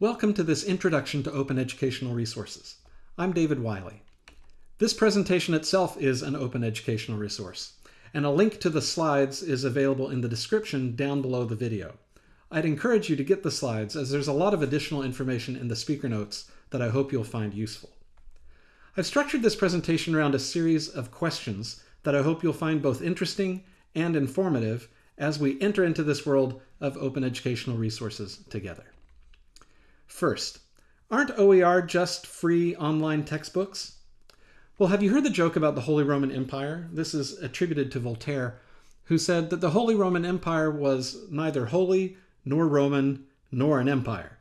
Welcome to this introduction to open educational resources. I'm David Wiley. This presentation itself is an open educational resource, and a link to the slides is available in the description down below the video. I'd encourage you to get the slides as there's a lot of additional information in the speaker notes that I hope you'll find useful. I've structured this presentation around a series of questions that I hope you'll find both interesting and informative as we enter into this world of open educational resources together. First, aren't OER just free online textbooks? Well, have you heard the joke about the Holy Roman Empire? This is attributed to Voltaire, who said that the Holy Roman Empire was neither holy nor Roman nor an empire.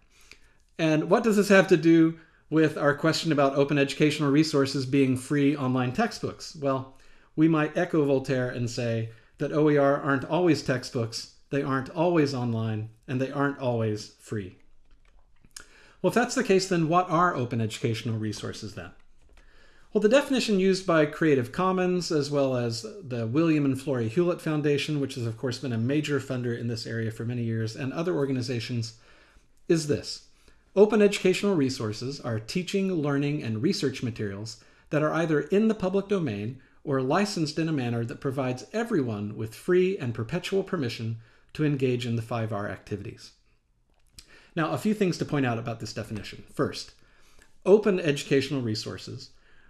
And what does this have to do with our question about open educational resources being free online textbooks? Well, we might echo Voltaire and say that OER aren't always textbooks, they aren't always online, and they aren't always free. Well, if that's the case, then what are open educational resources then? Well, the definition used by Creative Commons, as well as the William and Flora Hewlett Foundation, which has of course been a major funder in this area for many years, and other organizations, is this. Open educational resources are teaching, learning, and research materials that are either in the public domain or licensed in a manner that provides everyone with free and perpetual permission to engage in the 5R activities. Now, a few things to point out about this definition. First, open educational resources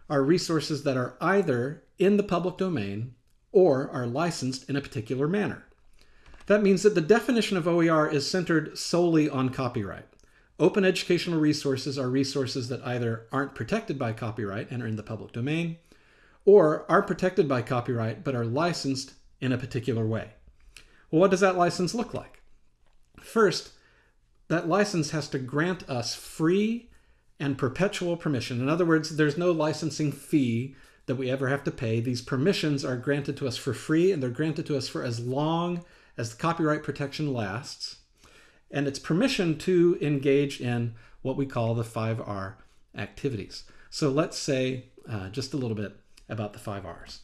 are resources that are either in the public domain or are licensed in a particular manner. That means that the definition of OER is centered solely on copyright. Open educational resources are resources that either aren't protected by copyright and are in the public domain, or are protected by copyright but are licensed in a particular way. Well, what does that license look like? First, that license has to grant us free and perpetual permission. In other words, there's no licensing fee that we ever have to pay. These permissions are granted to us for free and they're granted to us for as long as the copyright protection lasts. And it's permission to engage in what we call the 5R activities. So let's say uh, just a little bit about the 5Rs.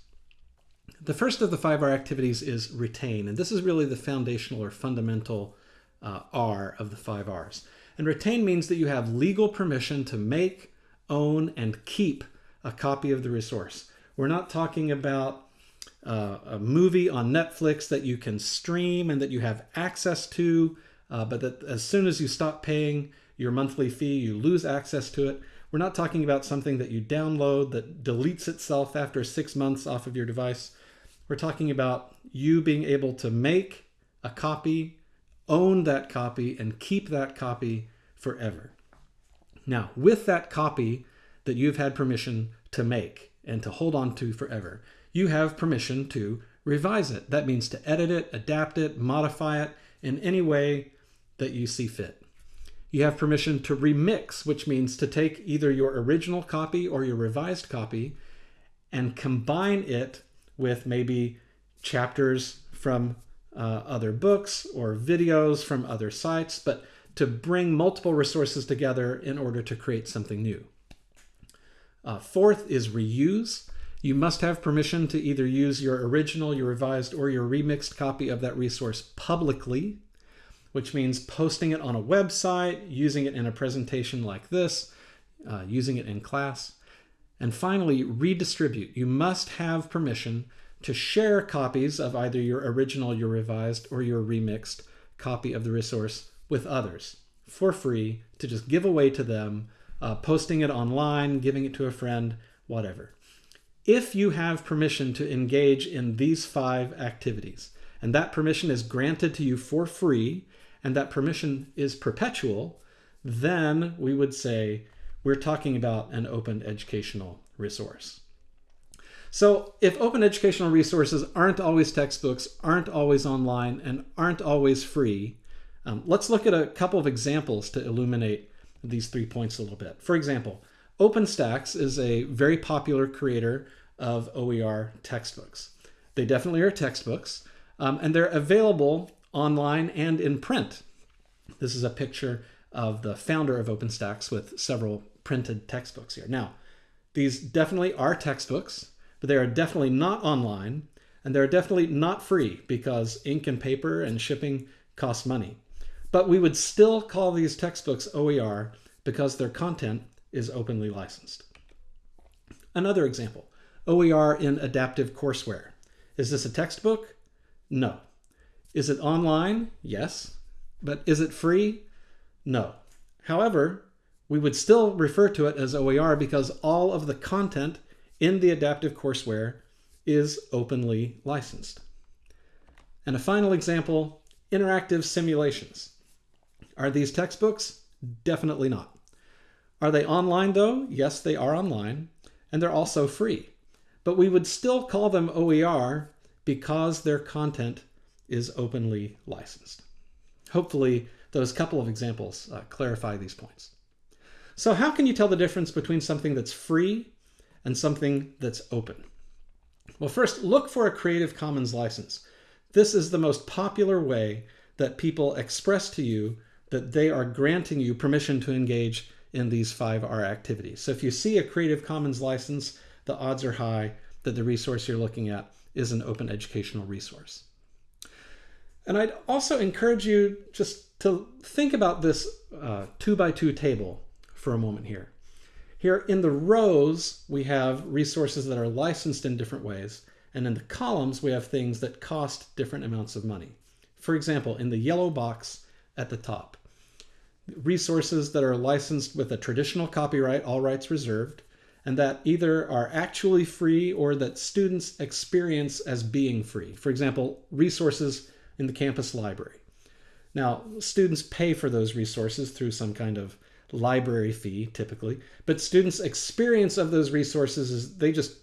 The first of the 5R activities is retain, and this is really the foundational or fundamental uh, R of the five R's. And retain means that you have legal permission to make, own, and keep a copy of the resource. We're not talking about uh, a movie on Netflix that you can stream and that you have access to, uh, but that as soon as you stop paying your monthly fee, you lose access to it. We're not talking about something that you download that deletes itself after six months off of your device. We're talking about you being able to make a copy own that copy and keep that copy forever. Now, with that copy that you've had permission to make and to hold on to forever, you have permission to revise it. That means to edit it, adapt it, modify it in any way that you see fit. You have permission to remix, which means to take either your original copy or your revised copy and combine it with maybe chapters from uh, other books or videos from other sites, but to bring multiple resources together in order to create something new. Uh, fourth is reuse. You must have permission to either use your original, your revised, or your remixed copy of that resource publicly, which means posting it on a website, using it in a presentation like this, uh, using it in class. And finally, redistribute. You must have permission to share copies of either your original, your revised, or your remixed copy of the resource with others for free to just give away to them, uh, posting it online, giving it to a friend, whatever. If you have permission to engage in these five activities, and that permission is granted to you for free, and that permission is perpetual, then we would say we're talking about an open educational resource. So if open educational resources aren't always textbooks, aren't always online, and aren't always free, um, let's look at a couple of examples to illuminate these three points a little bit. For example, OpenStax is a very popular creator of OER textbooks. They definitely are textbooks, um, and they're available online and in print. This is a picture of the founder of OpenStax with several printed textbooks here. Now, these definitely are textbooks but they are definitely not online and they're definitely not free because ink and paper and shipping cost money. but we would still call these textbooks OER because their content is openly licensed. Another example, OER in adaptive courseware. Is this a textbook? No. Is it online? Yes. But is it free? No. However, we would still refer to it as OER because all of the content in the adaptive courseware is openly licensed. And a final example, interactive simulations. Are these textbooks? Definitely not. Are they online though? Yes, they are online, and they're also free. But we would still call them OER because their content is openly licensed. Hopefully, those couple of examples uh, clarify these points. So how can you tell the difference between something that's free and something that's open? Well, first, look for a Creative Commons license. This is the most popular way that people express to you that they are granting you permission to engage in these 5R activities. So if you see a Creative Commons license, the odds are high that the resource you're looking at is an open educational resource. And I'd also encourage you just to think about this uh, two by two table for a moment here. Here in the rows, we have resources that are licensed in different ways. And in the columns, we have things that cost different amounts of money. For example, in the yellow box at the top, resources that are licensed with a traditional copyright, all rights reserved, and that either are actually free or that students experience as being free. For example, resources in the campus library. Now, students pay for those resources through some kind of library fee, typically, but students' experience of those resources is they just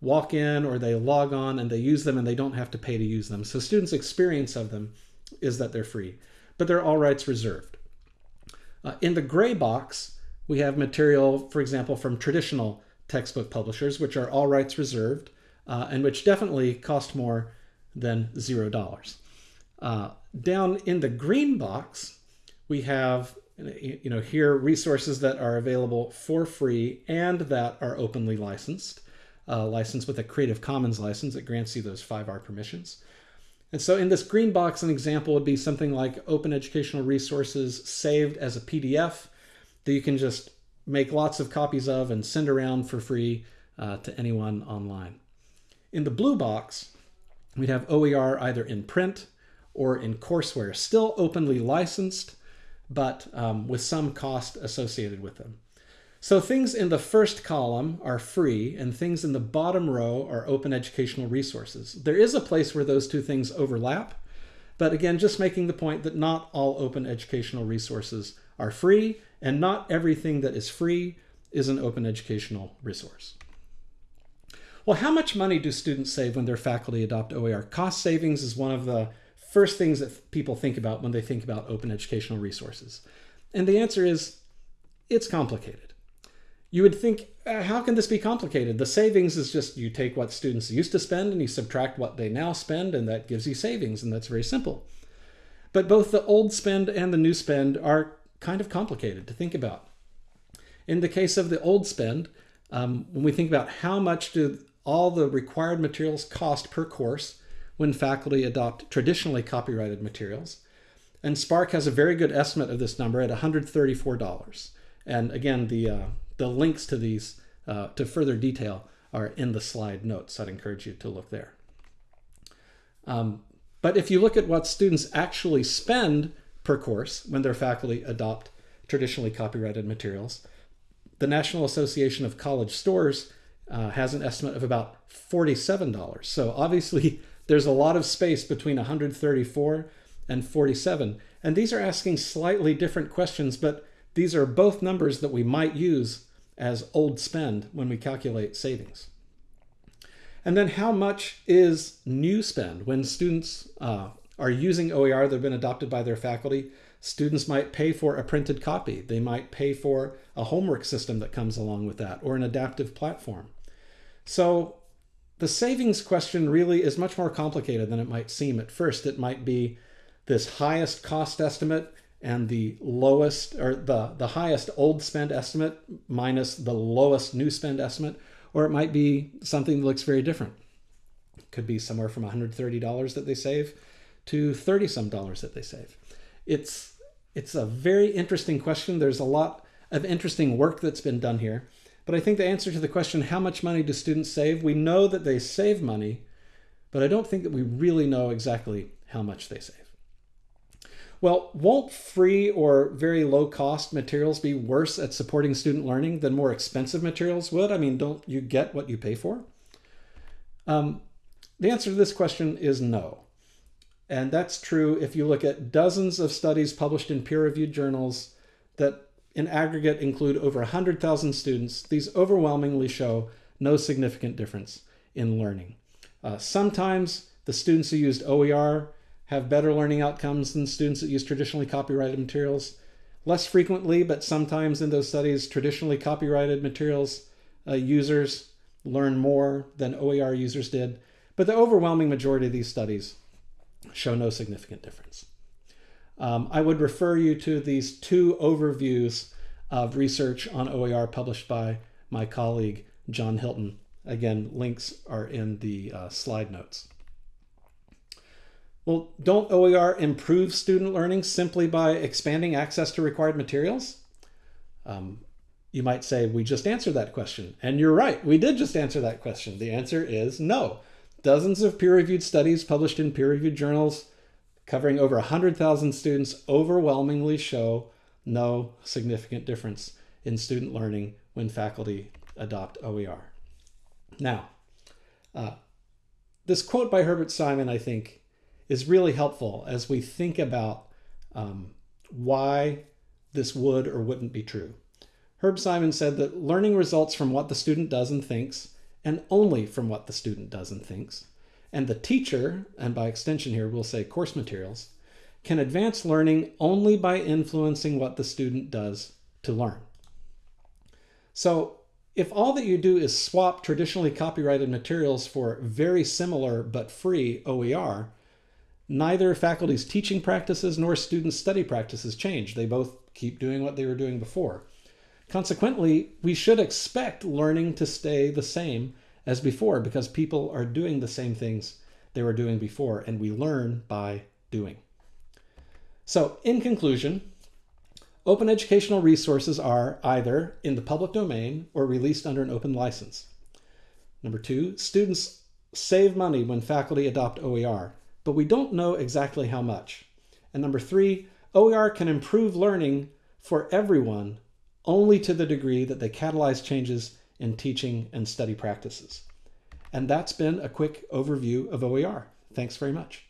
walk in or they log on and they use them and they don't have to pay to use them. So students' experience of them is that they're free, but they're all rights reserved. Uh, in the gray box, we have material, for example, from traditional textbook publishers, which are all rights reserved uh, and which definitely cost more than zero dollars. Uh, down in the green box, we have you know here resources that are available for free and that are openly licensed, uh, licensed with a Creative Commons license that grants you those 5R permissions. And so in this green box, an example would be something like open educational resources saved as a PDF that you can just make lots of copies of and send around for free uh, to anyone online. In the blue box, we'd have OER either in print or in courseware, still openly licensed, but um, with some cost associated with them. So things in the first column are free and things in the bottom row are open educational resources. There is a place where those two things overlap, but again, just making the point that not all open educational resources are free and not everything that is free is an open educational resource. Well, how much money do students save when their faculty adopt OER? Cost savings is one of the first things that people think about when they think about open educational resources? And the answer is it's complicated. You would think, uh, how can this be complicated? The savings is just you take what students used to spend and you subtract what they now spend, and that gives you savings, and that's very simple. But both the old spend and the new spend are kind of complicated to think about. In the case of the old spend, um, when we think about how much do all the required materials cost per course, when faculty adopt traditionally copyrighted materials. And SPARC has a very good estimate of this number at $134. And again, the, uh, the links to these uh, to further detail are in the slide notes. I'd encourage you to look there. Um, but if you look at what students actually spend per course when their faculty adopt traditionally copyrighted materials, the National Association of College Stores uh, has an estimate of about $47. So obviously there's a lot of space between 134 and 47. And these are asking slightly different questions, but these are both numbers that we might use as old spend when we calculate savings. And then how much is new spend? When students uh, are using OER that have been adopted by their faculty, students might pay for a printed copy. They might pay for a homework system that comes along with that or an adaptive platform. So the savings question really is much more complicated than it might seem at first. It might be this highest cost estimate and the lowest or the, the highest old spend estimate minus the lowest new spend estimate, or it might be something that looks very different. It could be somewhere from $130 that they save to 30 some dollars that they save. It's it's a very interesting question. There's a lot of interesting work that's been done here. But I think the answer to the question, how much money do students save? We know that they save money, but I don't think that we really know exactly how much they save. Well, won't free or very low cost materials be worse at supporting student learning than more expensive materials would? I mean, don't you get what you pay for? Um, the answer to this question is no. And that's true if you look at dozens of studies published in peer-reviewed journals that in aggregate include over 100,000 students. These overwhelmingly show no significant difference in learning. Uh, sometimes the students who used OER have better learning outcomes than students that use traditionally copyrighted materials. Less frequently, but sometimes in those studies, traditionally copyrighted materials uh, users learn more than OER users did. But the overwhelming majority of these studies show no significant difference. Um, I would refer you to these two overviews of research on OER published by my colleague, John Hilton. Again, links are in the uh, slide notes. Well, don't OER improve student learning simply by expanding access to required materials? Um, you might say, we just answered that question. And you're right, we did just answer that question. The answer is no. Dozens of peer-reviewed studies published in peer-reviewed journals covering over 100,000 students overwhelmingly show no significant difference in student learning when faculty adopt OER. Now, uh, this quote by Herbert Simon, I think, is really helpful as we think about um, why this would or wouldn't be true. Herb Simon said that learning results from what the student does and thinks, and only from what the student does and thinks. And the teacher, and by extension here we'll say course materials, can advance learning only by influencing what the student does to learn. So if all that you do is swap traditionally copyrighted materials for very similar but free OER, neither faculty's teaching practices nor students' study practices change. They both keep doing what they were doing before. Consequently, we should expect learning to stay the same as before because people are doing the same things they were doing before and we learn by doing. So in conclusion, open educational resources are either in the public domain or released under an open license. Number two, students save money when faculty adopt OER but we don't know exactly how much. And number three, OER can improve learning for everyone only to the degree that they catalyze changes in teaching and study practices. And that's been a quick overview of OER. Thanks very much.